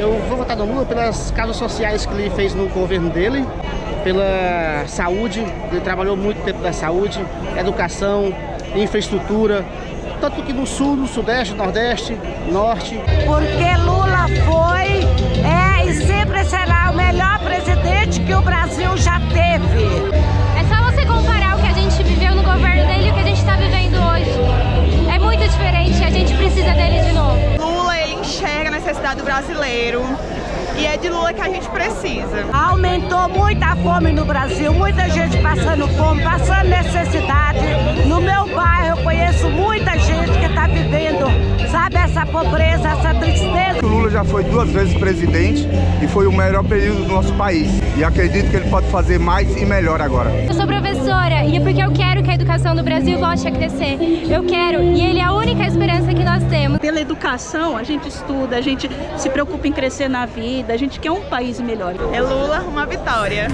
Eu vou votar no Lula pelas causas sociais que ele fez no governo dele, pela saúde, ele trabalhou muito tempo da saúde, educação, infraestrutura, tanto que no sul, no sudeste, nordeste, norte. Porque Lula foi, necessidade do brasileiro e é de Lula que a gente precisa. Aumentou muita fome no Brasil, muita gente passando fome, passando necessidade. No meu bairro eu conheço muita gente que está vivendo, sabe, essa pobreza, essa tristeza. O Lula já foi duas vezes presidente e foi o melhor período do nosso país. E acredito que ele pode fazer mais e melhor agora. Eu sou professora e é porque eu quero que a educação do Brasil volte a crescer. Eu quero e ele é a única Pela educação, a gente estuda, a gente se preocupa em crescer na vida, a gente quer um país melhor. É Lula uma vitória.